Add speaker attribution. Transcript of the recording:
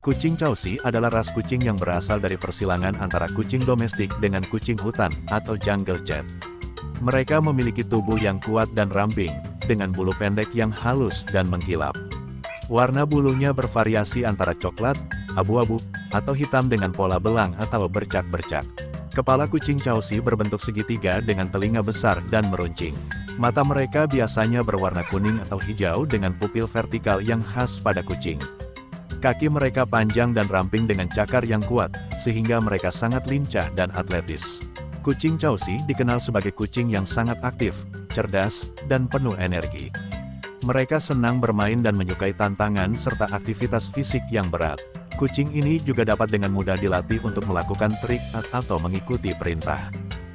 Speaker 1: Kucing Chausi adalah ras kucing yang berasal dari persilangan antara kucing domestik dengan kucing hutan atau jungle cat. Mereka memiliki tubuh yang kuat dan ramping, dengan bulu pendek yang halus dan mengkilap. Warna bulunya bervariasi antara coklat, abu-abu, atau hitam dengan pola belang atau bercak-bercak. Kepala kucing Chausi berbentuk segitiga dengan telinga besar dan meruncing. Mata mereka biasanya berwarna kuning atau hijau dengan pupil vertikal yang khas pada kucing. Kaki mereka panjang dan ramping dengan cakar yang kuat, sehingga mereka sangat lincah dan atletis. Kucing Chausi dikenal sebagai kucing yang sangat aktif, cerdas, dan penuh energi. Mereka senang bermain dan menyukai tantangan serta aktivitas fisik yang berat. Kucing ini juga dapat dengan mudah dilatih untuk melakukan trik atau mengikuti perintah.